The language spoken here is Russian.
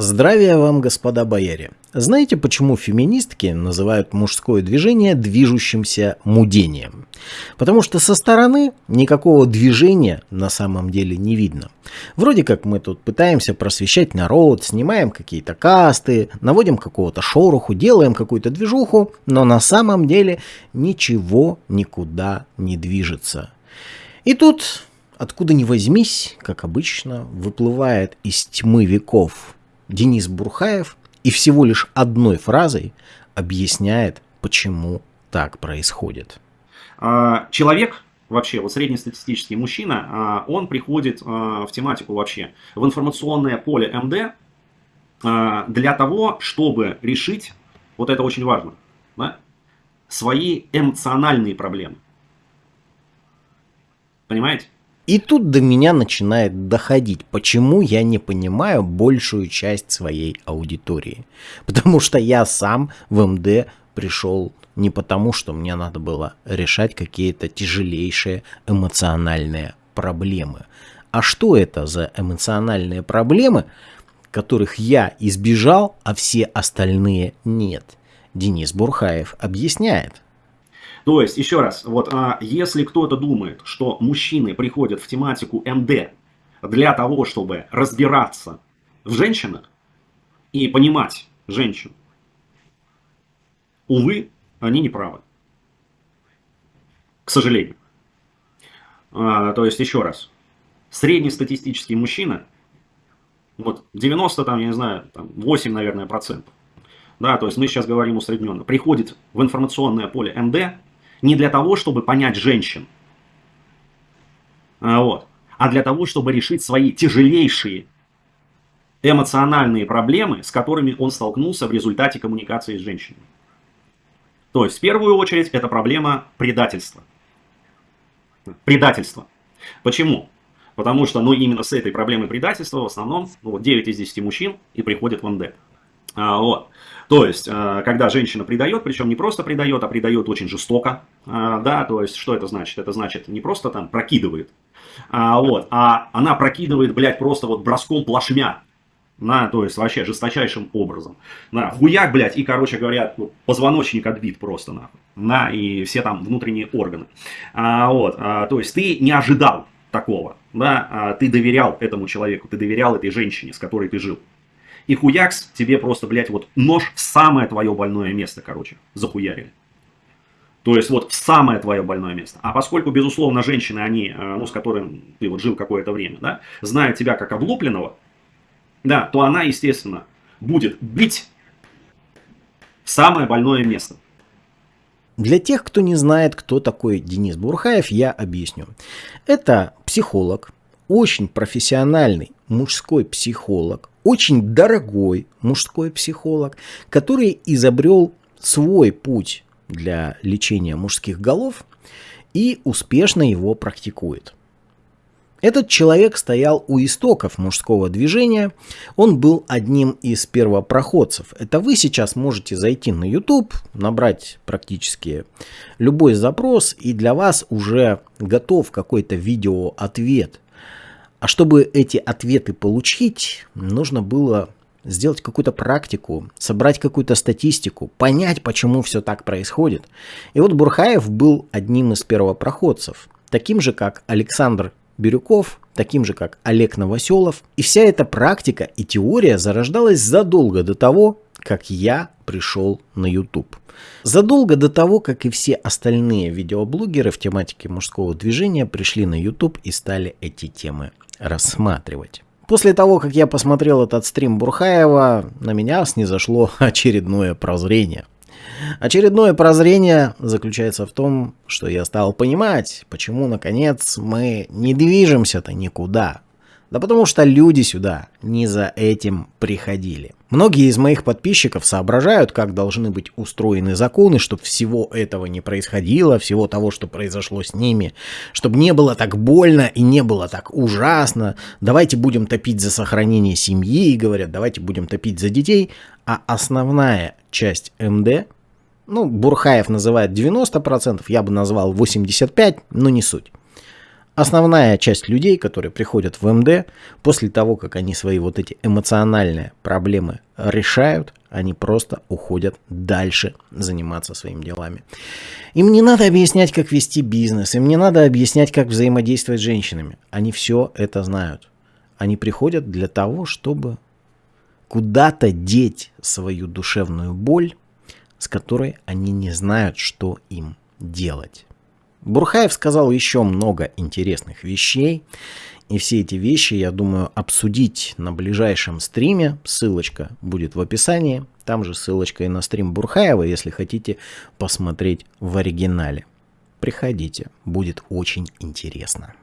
Здравия вам, господа бояре. Знаете, почему феминистки называют мужское движение движущимся мудением? Потому что со стороны никакого движения на самом деле не видно. Вроде как мы тут пытаемся просвещать народ, снимаем какие-то касты, наводим какого-то шороху, делаем какую-то движуху, но на самом деле ничего никуда не движется. И тут, откуда ни возьмись, как обычно, выплывает из тьмы веков Денис Бурхаев и всего лишь одной фразой объясняет, почему так происходит. А, человек, вообще, вот среднестатистический мужчина, а, он приходит а, в тематику вообще, в информационное поле МД для того, чтобы решить, вот это очень важно, да, свои эмоциональные проблемы. Понимаете? И тут до меня начинает доходить, почему я не понимаю большую часть своей аудитории. Потому что я сам в МД пришел не потому, что мне надо было решать какие-то тяжелейшие эмоциональные проблемы. А что это за эмоциональные проблемы, которых я избежал, а все остальные нет? Денис Бурхаев объясняет. То есть, еще раз, вот а, если кто-то думает, что мужчины приходят в тематику МД для того, чтобы разбираться в женщинах и понимать женщин, увы, они не правы. К сожалению. А, то есть, еще раз, среднестатистический мужчина, вот 90, там, я не знаю, там 8, наверное, процентов, да, то есть мы сейчас говорим усредненно, приходит в информационное поле МД не для того, чтобы понять женщин, а, вот, а для того, чтобы решить свои тяжелейшие эмоциональные проблемы, с которыми он столкнулся в результате коммуникации с женщиной. То есть, в первую очередь, это проблема предательства. Предательство. Почему? Потому что, ну, именно с этой проблемой предательства в основном ну, 9 из 10 мужчин и приходят в НД. А, вот. То есть, а, когда женщина предает, причем не просто предает, а предает очень жестоко, а, да, то есть, что это значит? Это значит, не просто там прокидывает, а, вот, а она прокидывает, блядь, просто вот броском плашмя, на, то есть вообще жесточайшим образом. На, хуяк, блядь, и, короче говоря, ну, позвоночник отбит просто, нахуй. На, и все там внутренние органы. А, вот, то есть ты не ожидал такого, да, ты доверял этому человеку, ты доверял этой женщине, с которой ты жил. И хуякс тебе просто, блядь, вот нож в самое твое больное место, короче, захуярили. То есть вот в самое твое больное место. А поскольку, безусловно, женщины, они, э, ну, с которым ты вот жил какое-то время, да, знают тебя как облупленного, да, то она, естественно, будет бить в самое больное место. Для тех, кто не знает, кто такой Денис Бурхаев, я объясню. Это психолог, очень профессиональный мужской психолог, очень дорогой мужской психолог, который изобрел свой путь для лечения мужских голов и успешно его практикует. Этот человек стоял у истоков мужского движения, он был одним из первопроходцев. Это вы сейчас можете зайти на YouTube, набрать практически любой запрос, и для вас уже готов какой-то видеоответ а чтобы эти ответы получить, нужно было сделать какую-то практику, собрать какую-то статистику, понять, почему все так происходит. И вот Бурхаев был одним из первопроходцев, таким же, как Александр Бирюков, таким же, как Олег Новоселов. И вся эта практика и теория зарождалась задолго до того, как я пришел на YouTube. Задолго до того, как и все остальные видеоблогеры в тематике мужского движения пришли на YouTube и стали эти темы рассматривать. После того, как я посмотрел этот стрим Бурхаева, на меня снизошло очередное прозрение. Очередное прозрение заключается в том, что я стал понимать, почему, наконец, мы не движемся-то никуда. Да потому что люди сюда не за этим приходили. Многие из моих подписчиков соображают, как должны быть устроены законы, чтобы всего этого не происходило, всего того, что произошло с ними, чтобы не было так больно и не было так ужасно. Давайте будем топить за сохранение семьи, говорят, давайте будем топить за детей. А основная часть МД, ну, Бурхаев называет 90%, я бы назвал 85%, но не суть основная часть людей, которые приходят в МД, после того, как они свои вот эти эмоциональные проблемы решают, они просто уходят дальше заниматься своими делами. Им не надо объяснять, как вести бизнес, им не надо объяснять, как взаимодействовать с женщинами. Они все это знают. Они приходят для того, чтобы куда-то деть свою душевную боль, с которой они не знают, что им делать. Бурхаев сказал еще много интересных вещей. И все эти вещи, я думаю, обсудить на ближайшем стриме. Ссылочка будет в описании. Там же ссылочка и на стрим Бурхаева, если хотите посмотреть в оригинале. Приходите, будет очень интересно.